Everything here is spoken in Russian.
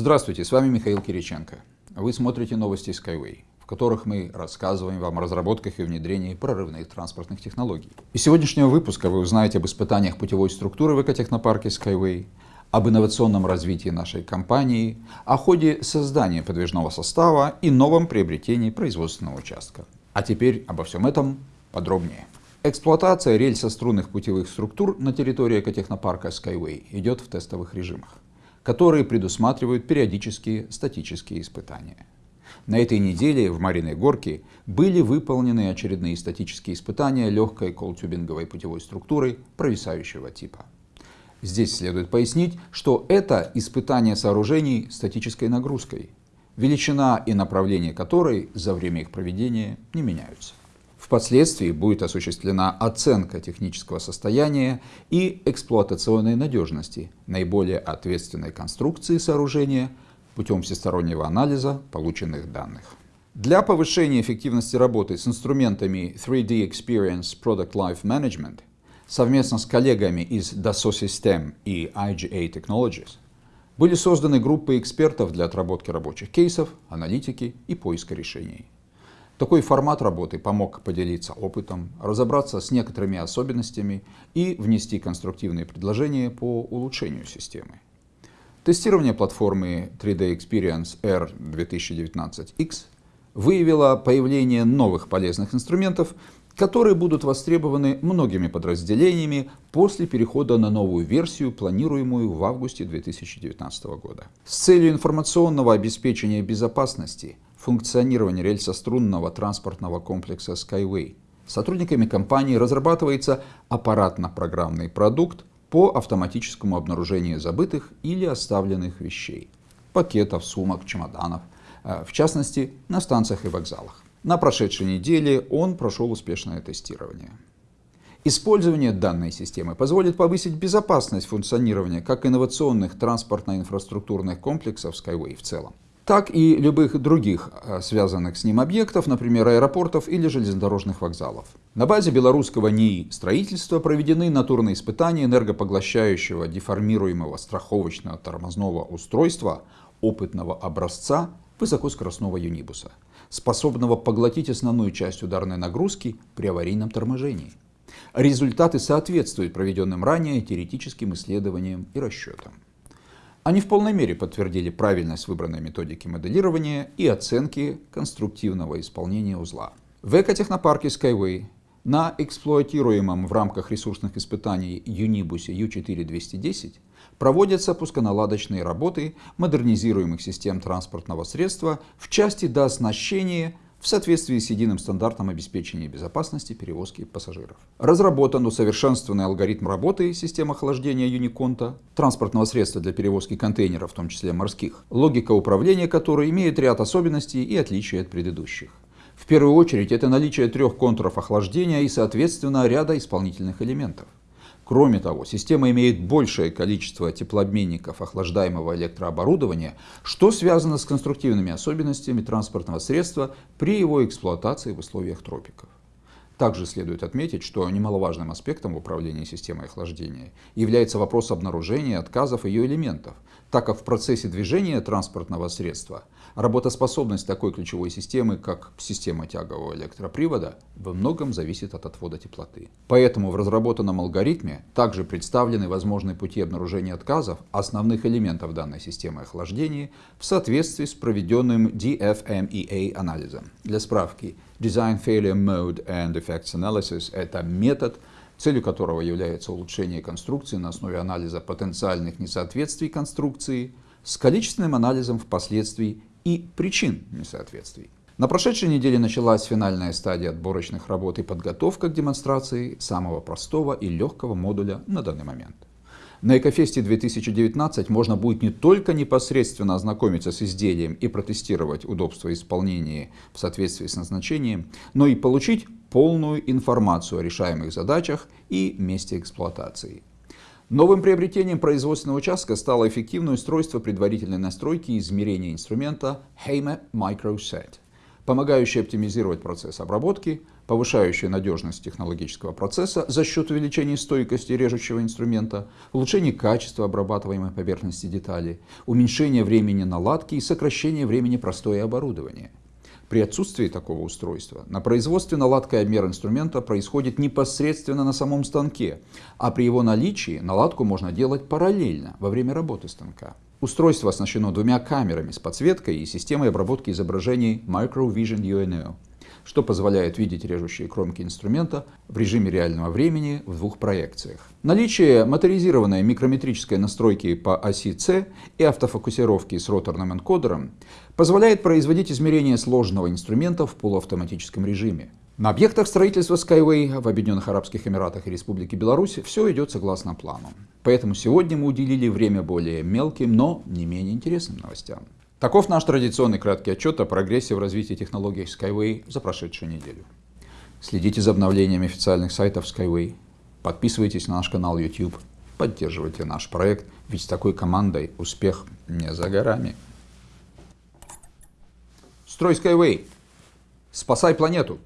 Здравствуйте, с вами Михаил Кириченко. Вы смотрите новости Skyway, в которых мы рассказываем вам о разработках и внедрении прорывных транспортных технологий. Из сегодняшнего выпуска вы узнаете об испытаниях путевой структуры в экотехнопарке Skyway, об инновационном развитии нашей компании, о ходе создания подвижного состава и новом приобретении производственного участка. А теперь обо всем этом подробнее. Эксплуатация рельсо-струнных путевых структур на территории экотехнопарка Skyway идет в тестовых режимах, которые предусматривают периодические статические испытания. На этой неделе в Мариной Горке были выполнены очередные статические испытания легкой колтюбинговой путевой структуры провисающего типа. Здесь следует пояснить, что это испытание сооружений статической нагрузкой, величина и направление которой за время их проведения не меняются. Впоследствии будет осуществлена оценка технического состояния и эксплуатационной надежности наиболее ответственной конструкции сооружения путем всестороннего анализа полученных данных. Для повышения эффективности работы с инструментами 3D Experience Product Life Management совместно с коллегами из Dassault System и IGA Technologies были созданы группы экспертов для отработки рабочих кейсов, аналитики и поиска решений. Такой формат работы помог поделиться опытом, разобраться с некоторыми особенностями и внести конструктивные предложения по улучшению системы. Тестирование платформы 3D Experience R 2019X выявило появление новых полезных инструментов, которые будут востребованы многими подразделениями после перехода на новую версию, планируемую в августе 2019 года. С целью информационного обеспечения безопасности – функционирования рельсострунного транспортного комплекса Skyway. Сотрудниками компании разрабатывается аппаратно-программный продукт по автоматическому обнаружению забытых или оставленных вещей, пакетов, сумок, чемоданов, э, в частности на станциях и вокзалах. На прошедшей неделе он прошел успешное тестирование. Использование данной системы позволит повысить безопасность функционирования как инновационных транспортно-инфраструктурных комплексов Skyway в целом, так и любых других э, связанных с ним объектов, например, аэропортов или железнодорожных вокзалов. На базе белорусского НИИ строительства проведены натурные испытания энергопоглощающего деформируемого страховочного тормозного устройства опытного образца высокоскоростного юнибуса, способного поглотить основную часть ударной нагрузки при аварийном торможении. Результаты соответствуют проведенным ранее теоретическим исследованиям и расчетам. Они в полной мере подтвердили правильность выбранной методики моделирования и оценки конструктивного исполнения узла. В экотехнопарке Skyway на эксплуатируемом в рамках ресурсных испытаний Юнибусе U4210 проводятся пусконаладочные работы модернизируемых систем транспортного средства в части дооснащения в соответствии с единым стандартом обеспечения безопасности перевозки пассажиров. Разработан усовершенствованный алгоритм работы системы охлаждения Юниконта, транспортного средства для перевозки контейнеров, в том числе морских, логика управления которой имеет ряд особенностей и отличий от предыдущих. В первую очередь это наличие трех контуров охлаждения и, соответственно, ряда исполнительных элементов. Кроме того, система имеет большее количество теплообменников охлаждаемого электрооборудования, что связано с конструктивными особенностями транспортного средства при его эксплуатации в условиях тропиков. Также следует отметить, что немаловажным аспектом управления системой охлаждения является вопрос обнаружения отказов ее элементов, так как в процессе движения транспортного средства работоспособность такой ключевой системы, как система тягового электропривода, во многом зависит от отвода теплоты. Поэтому в разработанном алгоритме также представлены возможные пути обнаружения отказов основных элементов данной системы охлаждения в соответствии с проведенным DFMEA анализом. Для справки, Design Failure Mode and Effects Analysis – это метод, целью которого является улучшение конструкции на основе анализа потенциальных несоответствий конструкции с количественным анализом впоследствии и причин несоответствий. На прошедшей неделе началась финальная стадия отборочных работ и подготовка к демонстрации самого простого и легкого модуля на данный момент. На Экофесте 2019 можно будет не только непосредственно ознакомиться с изделием и протестировать удобство исполнения в соответствии с назначением, но и получить полную информацию о решаемых задачах и месте эксплуатации. Новым приобретением производственного участка стало эффективное устройство предварительной настройки и измерения инструмента HEME MicroSet, помогающие оптимизировать процесс обработки, повышающие надежность технологического процесса за счет увеличения стойкости режущего инструмента, улучшения качества обрабатываемой поверхности детали, уменьшения времени наладки и сокращения времени простоя оборудования. При отсутствии такого устройства на производстве наладка и обмер инструмента происходит непосредственно на самом станке, а при его наличии наладку можно делать параллельно во время работы станка. Устройство оснащено двумя камерами с подсветкой и системой обработки изображений Microvision UNO, что позволяет видеть режущие кромки инструмента в режиме реального времени в двух проекциях. Наличие моторизированной микрометрической настройки по оси C и автофокусировки с роторным энкодером позволяет производить измерения сложного инструмента в полуавтоматическом режиме. На объектах строительства Skyway в Объединенных Арабских Эмиратах и Республике Беларусь все идет согласно плану. Поэтому сегодня мы уделили время более мелким, но не менее интересным новостям. Таков наш традиционный краткий отчет о прогрессе в развитии технологий Skyway за прошедшую неделю. Следите за обновлениями официальных сайтов Skyway, подписывайтесь на наш канал YouTube, поддерживайте наш проект, ведь с такой командой успех не за горами. Строй Skyway! Спасай планету!